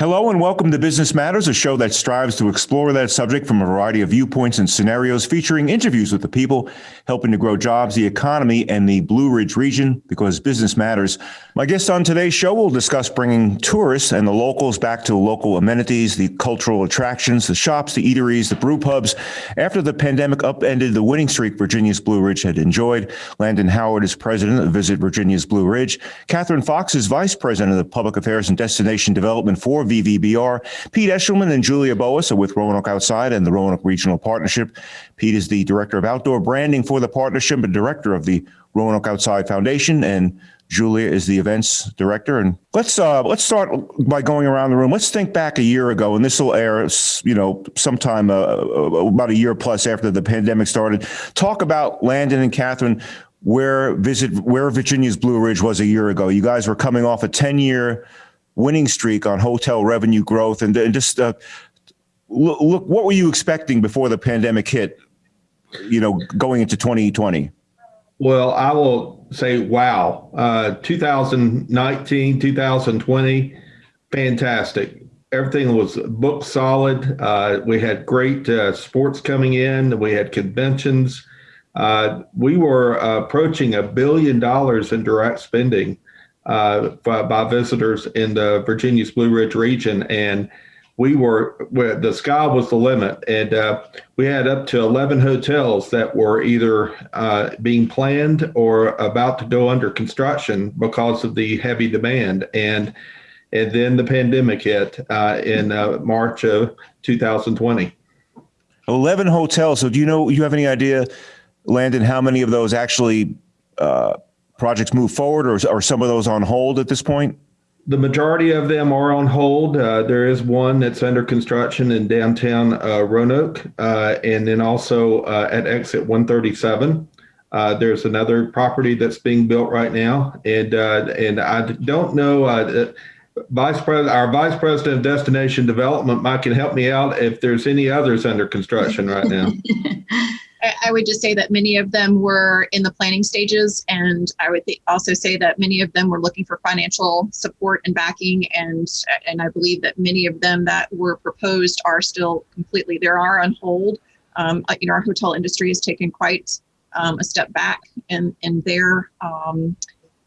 Hello and welcome to Business Matters, a show that strives to explore that subject from a variety of viewpoints and scenarios, featuring interviews with the people helping to grow jobs, the economy, and the Blue Ridge region because business matters. My guest on today's show will discuss bringing tourists and the locals back to local amenities, the cultural attractions, the shops, the eateries, the brew pubs. After the pandemic upended the winning streak Virginia's Blue Ridge had enjoyed, Landon Howard is president of Visit Virginia's Blue Ridge. Catherine Fox is vice president of the public affairs and destination development for VVBR. Pete Eshelman and Julia Boas are with Roanoke Outside and the Roanoke Regional Partnership. Pete is the director of outdoor branding for the partnership and director of the Roanoke Outside Foundation, and Julia is the events director. And let's uh, let's start by going around the room. Let's think back a year ago, and this will air, you know, sometime uh, uh, about a year plus after the pandemic started. Talk about Landon and Catherine where visit where Virginia's Blue Ridge was a year ago. You guys were coming off a ten year winning streak on hotel revenue growth, and, and just uh, look, what were you expecting before the pandemic hit? You know, going into 2020. Well, I will say, wow, uh, 2019, 2020, fantastic. Everything was booked solid. Uh, we had great uh, sports coming in. We had conventions. Uh, we were approaching a billion dollars in direct spending uh, by, visitors in the Virginia's Blue Ridge region. And we were, the sky was the limit. And uh, we had up to 11 hotels that were either uh, being planned or about to go under construction because of the heavy demand. And and then the pandemic hit uh, in uh, March of 2020. 11 hotels. So do you know, you have any idea, Landon, how many of those actually uh, projects move forward or are some of those on hold at this point? The majority of them are on hold. Uh, there is one that's under construction in downtown uh, Roanoke, uh, and then also uh, at exit 137. Uh, there's another property that's being built right now, and uh, and I don't know. Vice President, our Vice President of Destination Development, Mike, can help me out if there's any others under construction right now. I would just say that many of them were in the planning stages, and I would also say that many of them were looking for financial support and backing, and and I believe that many of them that were proposed are still completely there are on hold. Um, uh, you know, our hotel industry has taken quite um, a step back in in their um,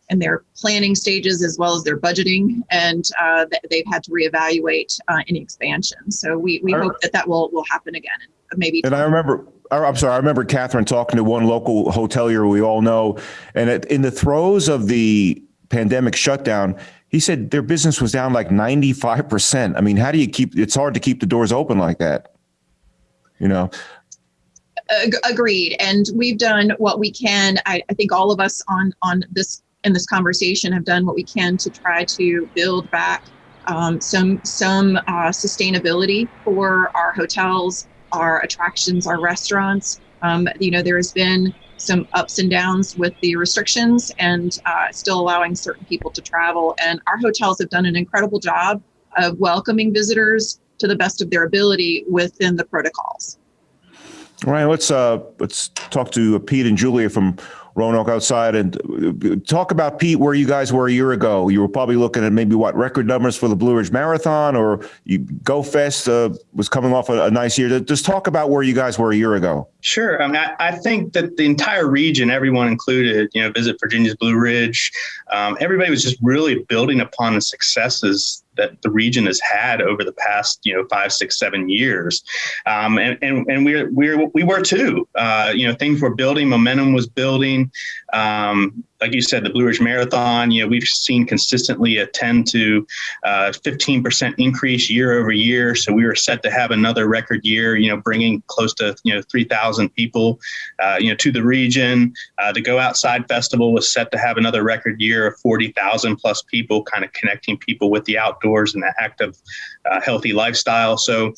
in their planning stages as well as their budgeting, and uh, they've had to reevaluate uh, any expansion. So we we hope that that will will happen again, maybe. And I remember I'm sorry, I remember Catherine talking to one local hotelier we all know, and in the throes of the pandemic shutdown, he said their business was down like 95%. I mean, how do you keep, it's hard to keep the doors open like that, you know? Agreed. And we've done what we can. I, I think all of us on, on this, in this conversation have done what we can to try to build back um, some, some uh, sustainability for our hotels, our attractions, our restaurants. Um, you know, there has been some ups and downs with the restrictions and uh, still allowing certain people to travel. And our hotels have done an incredible job of welcoming visitors to the best of their ability within the protocols. All right, let's uh, let's talk to Pete and Julia from Roanoke outside and uh, talk about Pete where you guys were a year ago. You were probably looking at maybe what record numbers for the Blue Ridge Marathon or you Go Fest uh, was coming off a, a, nice year. Just talk about where you guys were a year ago. Sure. I mean, I, I think that the entire region, everyone included, you know, visit Virginia's Blue Ridge. Um, everybody was just really building upon the successes that the region has had over the past, you know, five, six, seven years, um, and and and we're we're we were too. Uh, you know, things were building, momentum was building. Um, like you said, the Blue Ridge Marathon, you know, we've seen consistently a 10 to uh, 15% increase year over year. So we were set to have another record year, you know, bringing close to, you know, 3,000 people, uh, you know, to the region. Uh, the Go Outside Festival was set to have another record year of 40,000 plus people, kind of connecting people with the outdoors and the active, uh, healthy lifestyle. So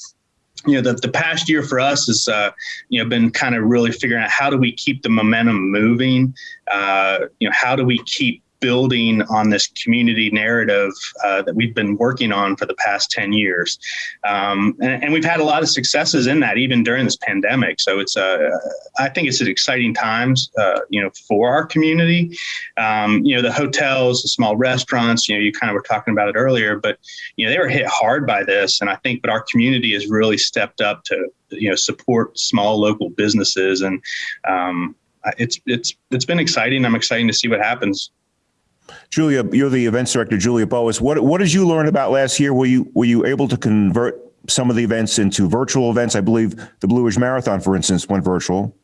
you know the, the past year for us has uh, you know been kind of really figuring out how do we keep the momentum moving? Uh, you know how do we keep building on this community narrative uh, that we've been working on for the past 10 years. Um, and, and, we've had a lot of successes in that, even during this pandemic. So it's, uh, I think it's exciting times, uh, you know, for our community. Um, you know, the hotels, the small restaurants, you know, you kind of were talking about it earlier, but, you know, they were hit hard by this. And I think, but our community has really stepped up to, you know, support small local businesses. And um, it's, it's, it's been exciting. I'm excited to see what happens. Julia, you're the events director, Julia Boas. What what did you learn about last year? Were you were you able to convert some of the events into virtual events? I believe the Blue Ridge Marathon, for instance, went virtual.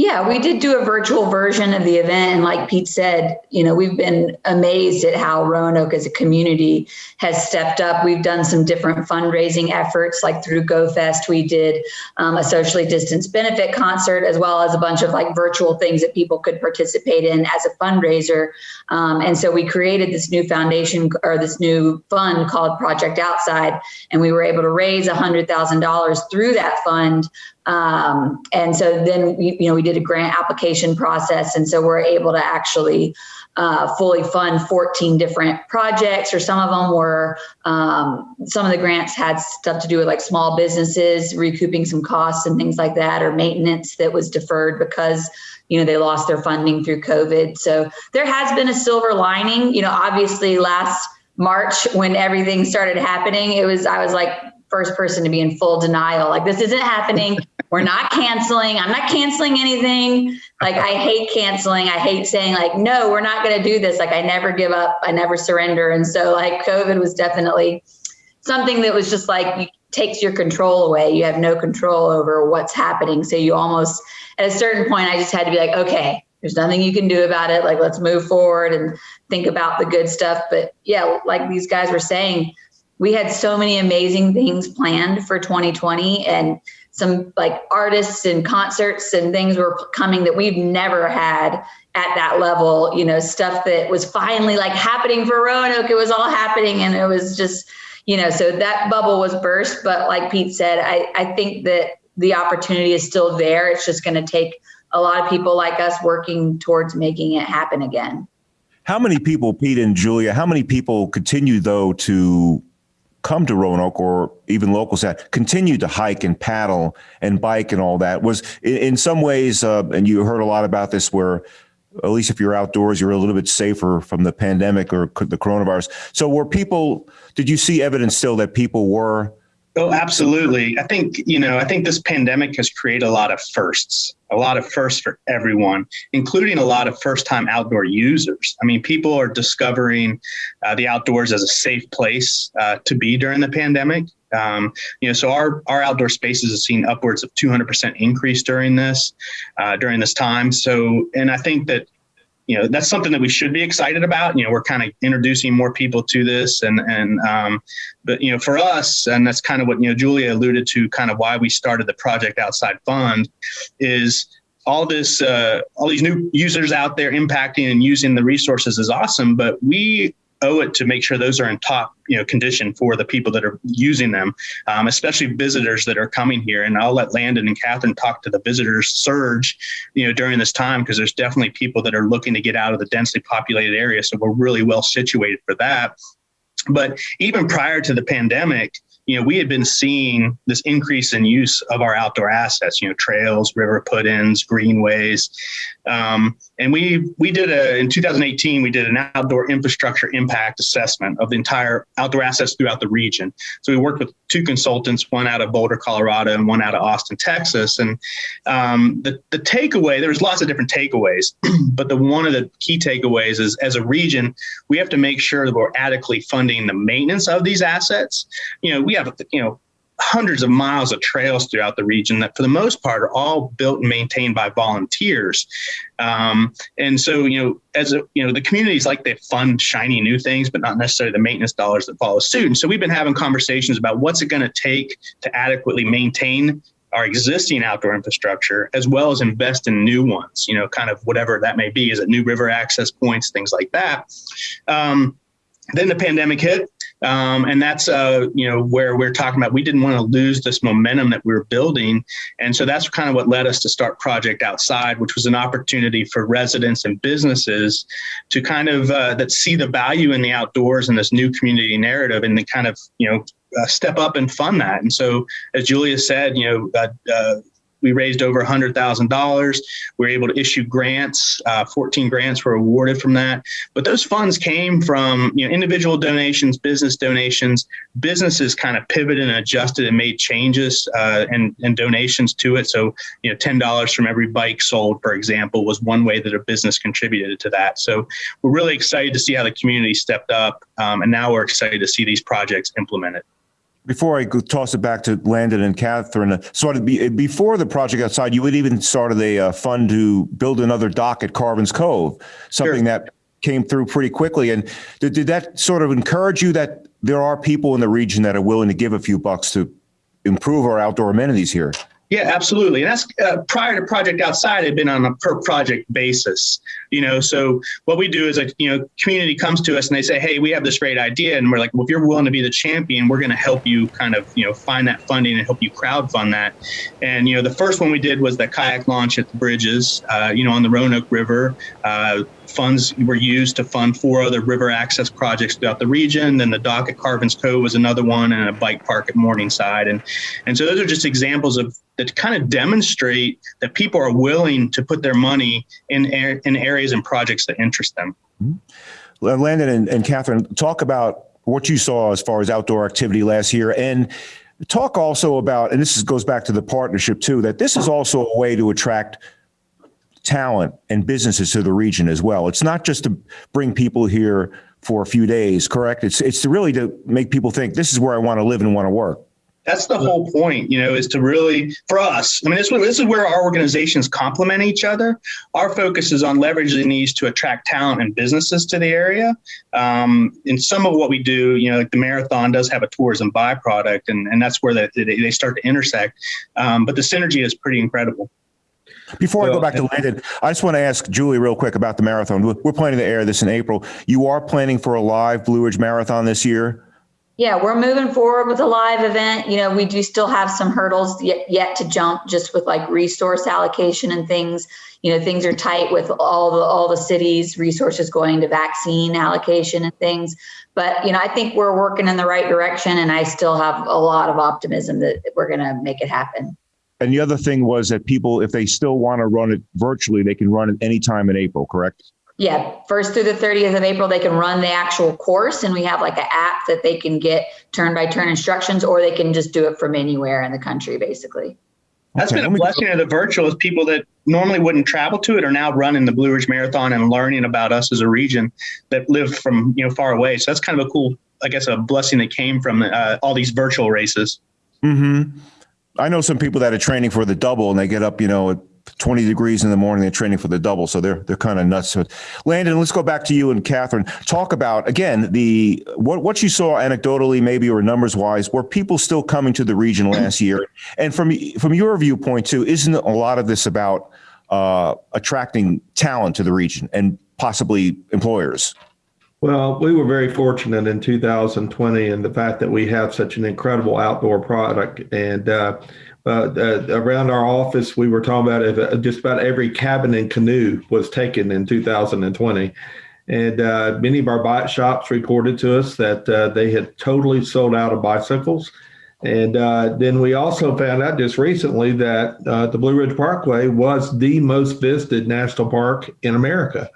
Yeah, we did do a virtual version of the event. And like Pete said, you know, we've been amazed at how Roanoke as a community has stepped up. We've done some different fundraising efforts, like through GoFest, we did um, a socially distanced benefit concert, as well as a bunch of like virtual things that people could participate in as a fundraiser. Um, and so we created this new foundation or this new fund called Project Outside, and we were able to raise $100,000 through that fund um, and so then, we, you know, we did a grant application process. And so we're able to actually uh, fully fund 14 different projects, or some of them were, um, some of the grants had stuff to do with like small businesses, recouping some costs and things like that, or maintenance that was deferred because you know they lost their funding through covid so there has been a silver lining you know obviously last march when everything started happening it was i was like first person to be in full denial like this isn't happening we're not canceling. I'm not canceling anything. Like I hate canceling. I hate saying like, no, we're not going to do this. Like I never give up. I never surrender. And so like COVID was definitely something that was just like takes your control away. You have no control over what's happening. So you almost at a certain point, I just had to be like, okay, there's nothing you can do about it. Like let's move forward and think about the good stuff. But yeah, like these guys were saying, we had so many amazing things planned for 2020 and some like artists and concerts and things were coming that we've never had at that level you know stuff that was finally like happening for roanoke. It was all happening and it was just you know so that bubble was burst. But like pete said i i think that the opportunity is still there. It's just going to take a lot of people like us working towards making it happen again. How many people pete and julia how many people continue though to come to Roanoke or even locals that continue to hike and paddle and bike and all that was in, in some ways, uh, and you heard a lot about this where at least if you're outdoors, you're a little bit safer from the pandemic or the coronavirus. So were people, did you see evidence still that people were Oh, absolutely. I think, you know, I think this pandemic has created a lot of firsts, a lot of firsts for everyone, including a lot of first time outdoor users. I mean, people are discovering uh, the outdoors as a safe place uh, to be during the pandemic. Um, you know, so our, our outdoor spaces have seen upwards of 200% increase during this, uh, during this time. So, and I think that you know that's something that we should be excited about. You know we're kind of introducing more people to this and and um, but you know for us and that's kind of what you know julia alluded to kind of why we started the project outside fund is all this uh, all these new users out there impacting and using the resources is awesome but we owe it to make sure those are in top you know condition for the people that are using them, um, especially visitors that are coming here. And I'll let Landon and Catherine talk to the visitors surge, you know, during this time because there's definitely people that are looking to get out of the densely populated area. So we're really well situated for that. But even prior to the pandemic, you know, we had been seeing this increase in use of our outdoor assets, you know, trails, river put-ins, greenways. Um, and we we did a in 2018 we did an outdoor infrastructure impact assessment of the entire outdoor assets throughout the region. So we worked with two consultants, one out of Boulder, Colorado, and one out of Austin, Texas. And um, the the takeaway there was lots of different takeaways, but the one of the key takeaways is as a region we have to make sure that we're adequately funding the maintenance of these assets. You know, we have you know hundreds of miles of trails throughout the region that for the most part are all built and maintained by volunteers. Um, and so you know as a you know the communities like they fund shiny new things but not necessarily the maintenance dollars that follow suit. And so we've been having conversations about what's it going to take to adequately maintain our existing outdoor infrastructure as well as invest in new ones you know kind of whatever that may be is it new river access points things like that. Um, then the pandemic hit Um, and that's, uh, you know, where we're talking about we didn't want to lose this momentum that we were building. And so that's kind of what led us to start Project Outside, which was an opportunity for residents and businesses to kind of uh, that see the value in the outdoors and this new community narrative and then kind of, you know, uh, step up and fund that. And so, as Julia said, you know, uh, uh, we raised over $100,000. We were able to issue grants. Uh, 14 grants were awarded from that. But those funds came from you know individual donations, business donations. Businesses kind of pivoted and adjusted and made changes uh, and, and donations to it. So you know, $10 from every bike sold, for example, was one way that a business contributed to that. So we're really excited to see how the community stepped up, um, and now we're excited to see these projects implemented. Before I toss it back to Landon and Catherine, uh, sort of be, before the project outside, you had even started a uh, fund to build another dock at Carvin's Cove, something Sure. that came through pretty quickly. And did, did that sort of encourage you that there are people in the region that are willing to give a few bucks to improve our outdoor amenities here? Yeah, absolutely. And that's uh, prior to Project Outside had been on a per project basis. You know, so what we do is like, you know, community comes to us and they say, hey, we have this great idea. And we're like, well, if you're willing to be the champion, we're going to help you kind of, you know, find that funding and help you crowd fund that. And, you know, the first one we did was the kayak launch at the bridges, uh, you know, on the Roanoke River. Uh, funds were used to fund four other river access projects throughout the region. Then the dock at Carvin's Cove was another one, and a bike park at Morningside. And and so those are just examples of that kind of demonstrate that people are willing to put their money in in areas and projects that interest them. Mm-hmm. Landon and, and Catherine, talk about what you saw as far as outdoor activity last year and talk also about, and this is, goes back to the partnership too, that this is also a way to attract talent and businesses to the region as well. It's not just to bring people here for a few days, correct? It's, it's to really to make people think this is where I want to live and want to work. That's the whole point, you know, is to really, for us, I mean, this, this is where our organizations complement each other. Our focus is on leveraging these to attract talent and businesses to the area. Um, and some of what we do, you know, like the marathon does have a tourism byproduct, and, and that's where they, they start to intersect. Um, but the synergy is pretty incredible. Before I go back to Landon, I just want to ask Julie real quick about the marathon. We're we're planning to air this in April. You are planning for a live Blue Ridge Marathon this year? Yeah, we're moving forward with a live event. You know, we do still have some hurdles yet, yet to jump just with like resource allocation and things. You know, things are tight with all the all the cities' resources going to vaccine allocation and things. But you know, I think we're working in the right direction, and I still have a lot of optimism that we're going to make it happen. And the other thing was that people, if they still want to run it virtually, they can run it anytime in April, correct? Yeah, first through the 30th of April, they can run the actual course, and we have like an app that they can get turn by turn instructions, or they can just do it from anywhere in the country, basically. That's Okay, been a let me- blessing of the virtual is people that normally wouldn't travel to it are now running the Blue Ridge Marathon and learning about us as a region that live from you know far away. So that's kind of a cool, I guess, a blessing that came from uh, all these virtual races. Mm-hmm. I know some people that are training for the double and they get up, you know, at 20 degrees in the morning, they're training for the double. So they're, they're kind of nuts. So Landon, let's go back to you and Catherine. Talk about, again, the, what, what you saw anecdotally, maybe, or numbers wise, were people still coming to the region last year? And from, from your viewpoint too, isn't a lot of this about, uh, attracting talent to the region and possibly employers? Well, we were very fortunate in 2020 in the fact that we have such an incredible outdoor product. And uh, uh, uh, around our office, we were talking about it, just about every cabin and canoe was taken in 2020. And uh, many of our bike shops reported to us that uh, they had totally sold out of bicycles. And uh, then we also found out just recently that uh, the Blue Ridge Parkway was the most visited national park in America.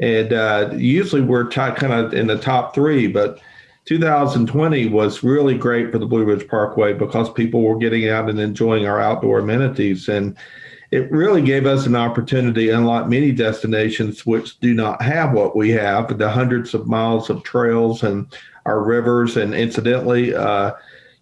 And uh, usually we're kind of in the top three, but 2020 was really great for the Blue Ridge Parkway because people were getting out and enjoying our outdoor amenities. And it really gave us an opportunity, unlike many destinations which do not have what we have the hundreds of miles of trails and our rivers. And incidentally, uh,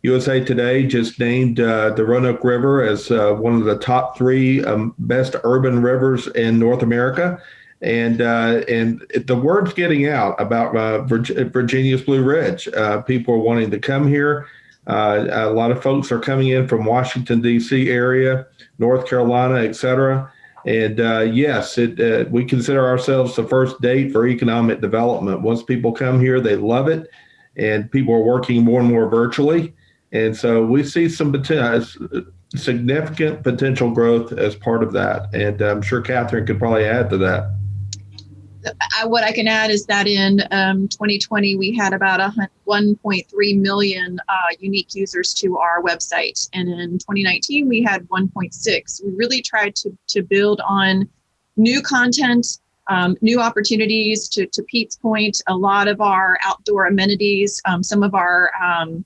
USA Today just named uh, the Roanoke River as uh, one of the top three um, best urban rivers in North America and uh, and the word's getting out about uh, Virg- Virginia's Blue Ridge. Uh, people are wanting to come here. Uh, a lot of folks are coming in from Washington D.C. area, North Carolina, etc. And uh, yes, it, uh, we consider ourselves the first date for economic development. Once people come here, they love it. and people are working more and more virtually. And so we see some significant potential growth as part of that. And I'm sure Catherine could probably add to that. I, what I can add is that in um, 2020 we had about 1.3 million uh, unique users to our website, and in 2019 we had 1.6. We really tried to to build on new content, um, new opportunities. To to Pete's point, a lot of our outdoor amenities, um, some of our um,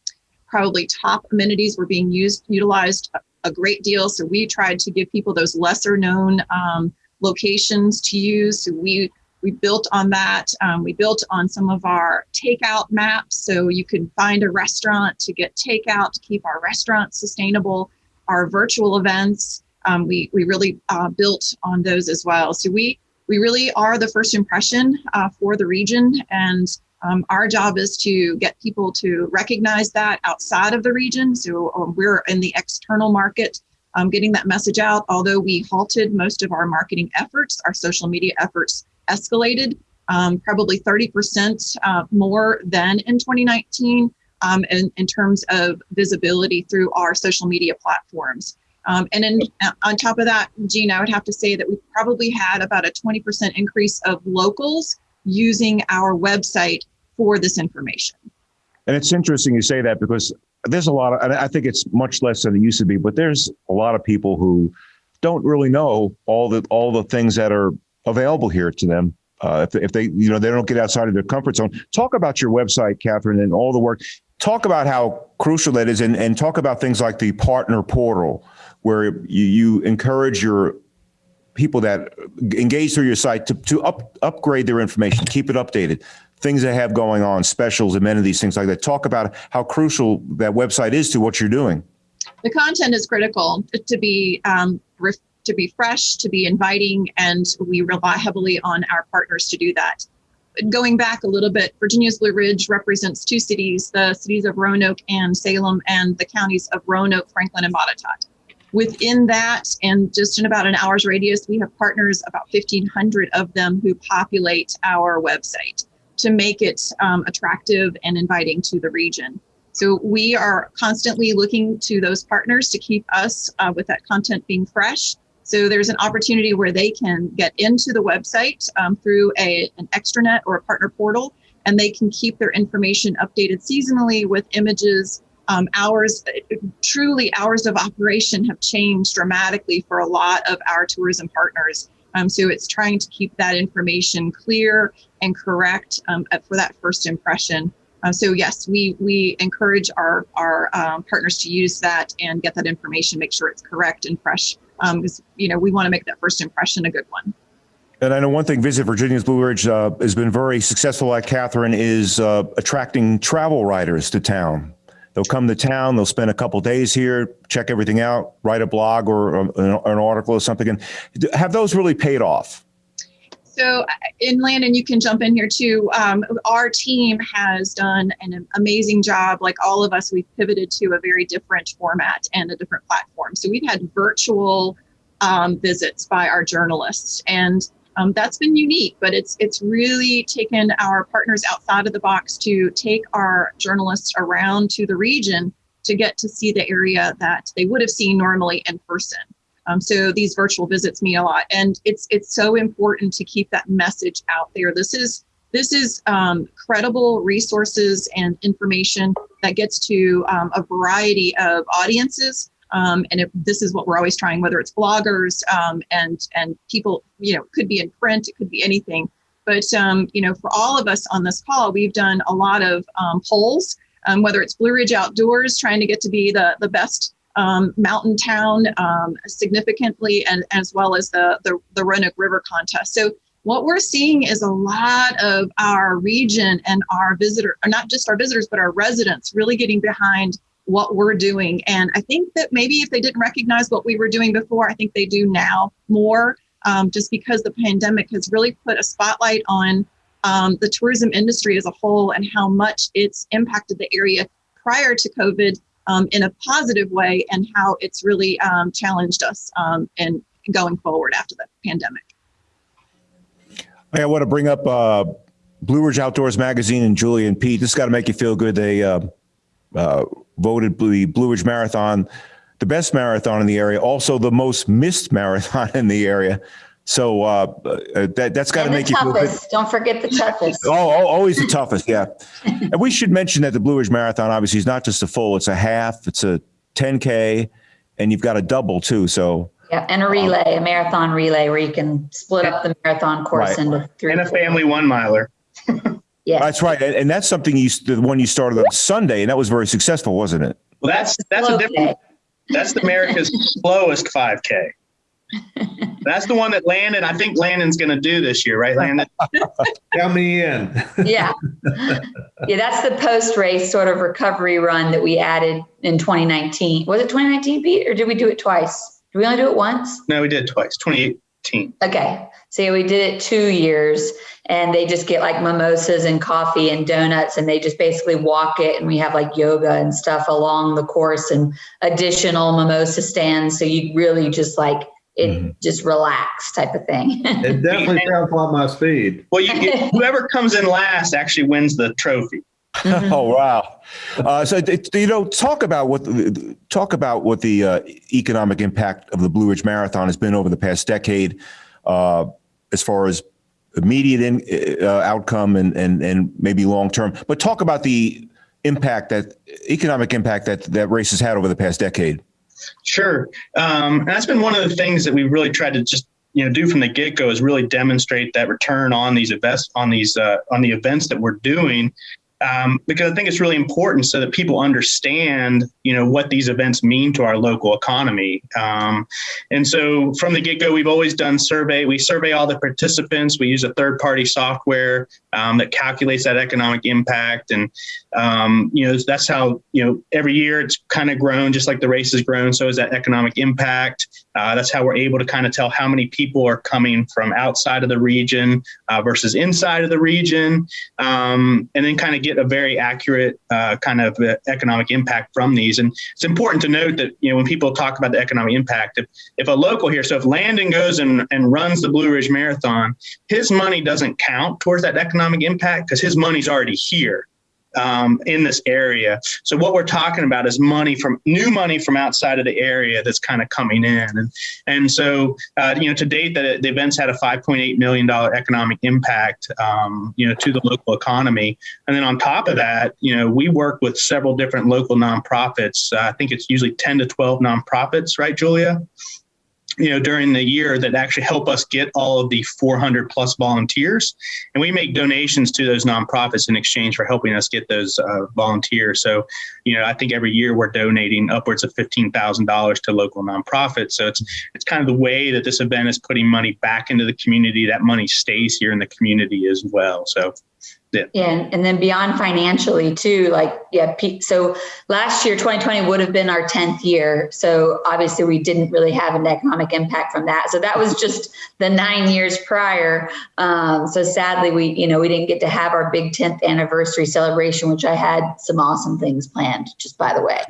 probably top amenities were being used utilized a, great deal. So we tried to give people those lesser known um, locations to use. So we we built on that. Um, we built on some of our takeout maps. So you could find a restaurant to get takeout to keep our restaurants sustainable. Our virtual events, um, we, we really uh, built on those as well. So we, we really are the first impression uh, for the region. And um, our job is to get people to recognize that outside of the region. So um, we're in the external market um, getting that message out. Although we halted most of our marketing efforts, our social media efforts escalated, um, probably 30% uh, more than in 2019 um, in, in terms of visibility through our social media platforms. Um, and then uh, on top of that, Gene, I would have to say that we probably had about a 20% increase of locals using our website for this information. And it's interesting you say that because there's a lot of, I think it's much less than it used to be, but there's a lot of people who don't really know all the all the things that are available here to them. Uh, if, if they, you know, they don't get outside of their comfort zone. Talk about your website, Catherine, and all the work. Talk about how crucial that is, and, and talk about things like the partner portal, where you, you encourage your people that engage through your site to, to up, upgrade their information, keep it updated, things they have going on, specials, amenities, things like that. Talk about how crucial that website is to what you're doing. The content is critical to be um, to be fresh, to be inviting, and we rely heavily on our partners to do that. Going back a little bit, Virginia's Blue Ridge represents two cities, the cities of Roanoke and Salem, and the counties of Roanoke, Franklin, and Botetourt. Within that, and just in about an hour's radius, we have partners, about 1,500 of them, who populate our website to make it um, attractive and inviting to the region. So we are constantly looking to those partners to keep us uh, with that content being fresh so there's an opportunity where they can get into the website um, through a, an extranet or a partner portal, and they can keep their information updated seasonally with images. Um, hours, truly, hours of operation have changed dramatically for a lot of our tourism partners. Um, so it's trying to keep that information clear and correct um, for that first impression. Uh, so yes, we we encourage our our um, partners to use that and get that information, make sure it's correct and fresh because um, you know we want to make that first impression a good one. And I know one thing Visit Virginia's Blue Ridge uh, has been very successful at, Catherine, is uh, attracting travel writers to town. They'll come to town, they'll spend a couple days here, check everything out, write a blog or um, an, an article or something. And have those really paid off? So, uh, in Landon, you can jump in here too. Um, our team has done an amazing job. Like all of us, we've pivoted to a very different format and a different platform. So, we've had virtual um, visits by our journalists, and um, that's been unique. But it's it's really taken our partners outside of the box to take our journalists around to the region to get to see the area that they would have seen normally in person. Um, so these virtual visits mean a lot, and it's it's so important to keep that message out there. This is this is um, credible resources and information that gets to um, a variety of audiences. Um, and if this is what we're always trying, whether it's bloggers um, and and people, you know, could be in print, it could be anything. But um, you know, for all of us on this call, we've done a lot of polls, whether it's Blue Ridge Outdoors, trying to get to be the the best um, mountain town um, significantly, and as well as the, the the Roanoke River contest. So what we're seeing is a lot of our region and our visitor, or not just our visitors, but our residents, really getting behind what we're doing. And I think that maybe if they didn't recognize what we were doing before, I think they do now more, um, just because the pandemic has really put a spotlight on um, the tourism industry as a whole and how much it's impacted the area prior to COVID um, in a positive way and how it's really um, challenged us um, in going forward after the pandemic. I want to bring up uh, Blue Ridge Outdoors Magazine and Julie and Pete. This got to make you feel good. They uh, uh, voted the Blue Ridge Marathon the best marathon in the area, also the most missed marathon in the area. So uh, uh, that that's got to And the make you feel good. toughest. Don't forget the toughest. Oh, oh, always the toughest, yeah. and we should mention that the Blue Ridge Marathon obviously is not just a full; it's a half, it's a 10k, and you've got a double too. So Yeah, and a relay, a marathon relay where you can split up the marathon course Right. into three. And a family one miler. yeah, that's right, and, and that's something you the one you started on Sunday, and that was very successful, wasn't it? Well, that's that's a different. day. That's America's slowest 5K. That's the one that Landon. I think Landon's going to do this year, right, Landon? Count me in. Yeah. Yeah, that's the post race sort of recovery run that we added in 2019. Was it 2019, Pete, or did we do it twice? Did we only do it once? No, we did twice. 2018. Okay. So we did it two years and they just get like mimosas and coffee and donuts and they just basically walk it and we have like yoga and stuff along the course and additional mimosa stands. So you really just like it Mhm. just relax type of thing. It definitely sounds like my speed. Well, you, you- whoever comes in last actually wins the trophy. Mhm. Oh wow! Uh, so it- you know, talk about what the- talk about what the uh, economic impact of the Blue Ridge Marathon has been over the past decade, uh, as far as immediate in, uh, outcome and and and maybe long term. But talk about the impact that economic impact that that race has had over the past decade. Sure. Um, and that's been one of the things that we've really tried to just you know do from the get go is really demonstrate that return on these invest on these uh, on the events that we're doing. Um, because I think it's really important so that people understand, you know, what these events mean to our local economy. Um, and so from the get go, we've always done survey. We survey all the participants. We use a third party software um, that calculates that economic impact. And, um, you know, that's how, you know, every year it's kind of grown, just like the race has grown. So is that economic impact. Uh, that's how we're able to kind of tell how many people are coming from outside of the region uh, versus inside of the region. Um, and then kind of get a very accurate uh, kind of uh, economic impact from these. And it's important to note that, you know, when people talk about the economic impact, if, if a local here, so if Landon goes and, and runs the Blue Ridge Marathon, his money doesn't count towards that economic impact because his money's already here. Um, in this area. So what we're talking about is money from new money from outside of the area that's kind of coming in. And, and so, uh, you know, to date, the, the events had a $5.8 million economic impact, um, you know, to the local economy. And then on top of that, you know, we work with several different local nonprofits. Uh, I think it's usually 10 to 12 nonprofits, right, Julia? You know during the year that actually help us get all of the 400 plus volunteers. And we make donations to those nonprofits in exchange for helping us get those uh, volunteers. So you know i think every year we're donating upwards of $15000 to local nonprofits. So it's it's kind of the way that this event is putting money back into the community. That money stays here in the community as well. So Yeah, and, and then beyond financially too, like, yeah, so last year, 2020 would have been our 10th year. So obviously we didn't really have an economic impact from that. So that was just the nine years prior. Um, so sadly, we, you know, we didn't get to have our big 10th anniversary celebration, which I had some awesome things planned, just by the way.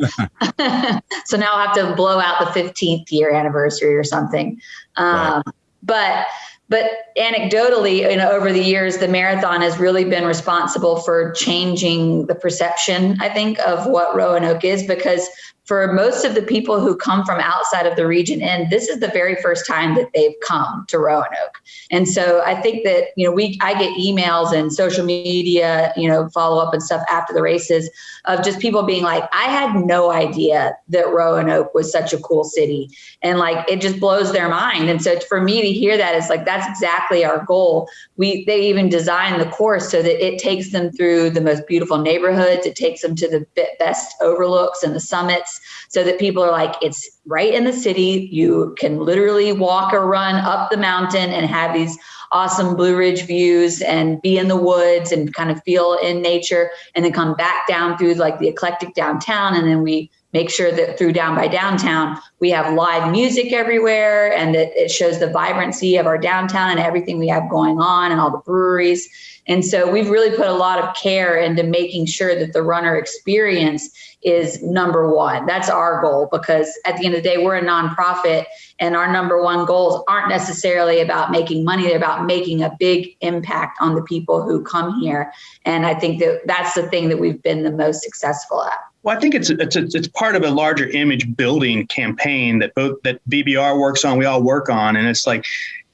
so now I'll have to blow out the 15th year anniversary or something. Um, But but anecdotally, you know, over the years, the marathon has really been responsible for changing the perception, I think, of what Roanoke is because for most of the people who come from outside of the region and this is the very first time that they've come to Roanoke. And so I think that, you know, we I get emails and social media, you know, follow up and stuff after the races of just people being like, I had no idea that Roanoke was such a cool city. And like it just blows their mind. And so for me to hear that is like that's exactly our goal. We they even designed the course so that it takes them through the most beautiful neighborhoods. It takes them to the best overlooks and the summits so that people are like, it's right in the city. You can literally walk or run up the mountain and have these awesome Blue Ridge views and be in the woods and kind of feel in nature and then come back down through like the eclectic downtown. And then we make sure that through Down by Downtown, we have live music everywhere and that it shows the vibrancy of our downtown and everything we have going on and all the breweries. And so we've really put a lot of care into making sure that the runner experience is number one. That's our goal because at the end of the day, we're a nonprofit and our number one goals aren't necessarily about making money. They're about making a big impact on the people who come here. And I think that that's the thing that we've been the most successful at. Well, I think it's it's it's part of a larger image building campaign that both that BBR works on, we all work on, and it's like,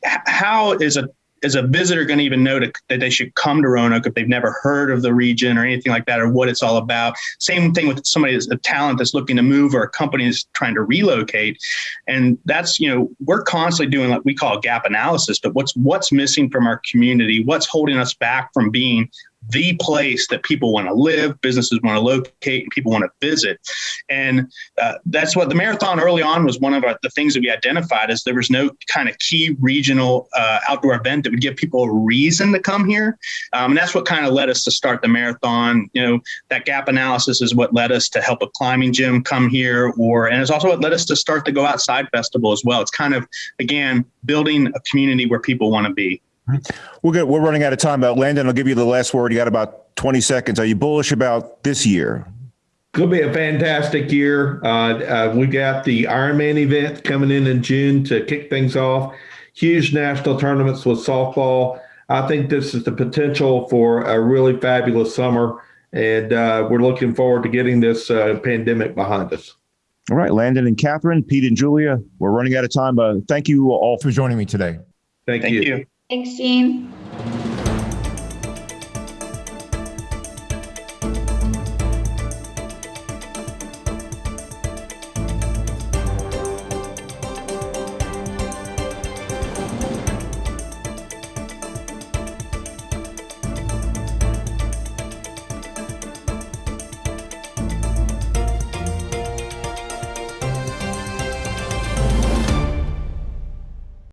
how is a is a visitor going to even know to, that they should come to Roanoke if they've never heard of the region or anything like that, or what it's all about? Same thing with somebody that's a talent that's looking to move or a company that's trying to relocate, and that's you know we're constantly doing what we call gap analysis, but what's what's missing from our community? What's holding us back from being the place that people want to live, businesses want to locate, and people want to visit. And uh, that's what the marathon early on was one of our, the things that we identified is there was no kind of key regional uh, outdoor event that would give people a reason to come here. Um, and that's what kind of led us to start the marathon. You know, that gap analysis is what led us to help a climbing gym come here, or and it's also what led us to start the Go Outside Festival as well. It's kind of again building a community where people want to be. We're good. We're running out of time. But Landon, I'll give you the last word. You got about 20 seconds. Are you bullish about this year? Going to be a fantastic year. Uh, uh, we got the Ironman event coming in in June to kick things off. Huge national tournaments with softball. I think this is the potential for a really fabulous summer, and uh, we're looking forward to getting this uh, pandemic behind us. All right, Landon and Catherine, Pete and Julia, we're running out of time. But thank you all for joining me today. Thank, Thank you. you. Thanks, Gene.